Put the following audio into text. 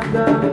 Nada.